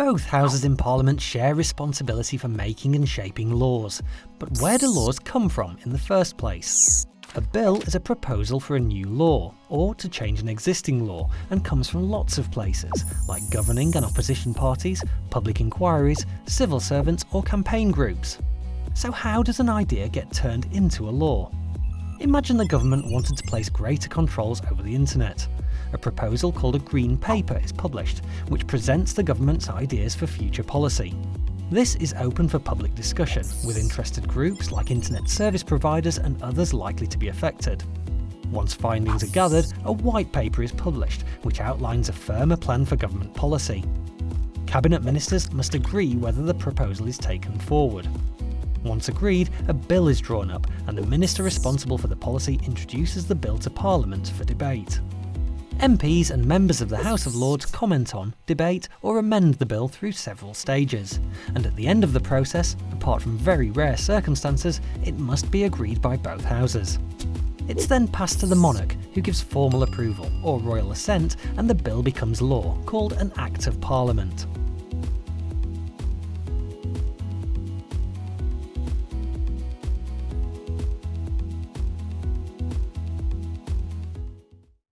Both houses in Parliament share responsibility for making and shaping laws, but where do laws come from in the first place? A bill is a proposal for a new law, or to change an existing law, and comes from lots of places, like governing and opposition parties, public inquiries, civil servants or campaign groups. So how does an idea get turned into a law? Imagine the government wanted to place greater controls over the internet. A proposal called a Green Paper is published, which presents the government's ideas for future policy. This is open for public discussion, with interested groups like internet service providers and others likely to be affected. Once findings are gathered, a white paper is published, which outlines a firmer plan for government policy. Cabinet ministers must agree whether the proposal is taken forward. Once agreed, a bill is drawn up and the minister responsible for the policy introduces the bill to Parliament for debate. MPs and members of the House of Lords comment on, debate or amend the bill through several stages, and at the end of the process, apart from very rare circumstances, it must be agreed by both houses. It's then passed to the monarch, who gives formal approval, or royal assent, and the bill becomes law, called an Act of Parliament.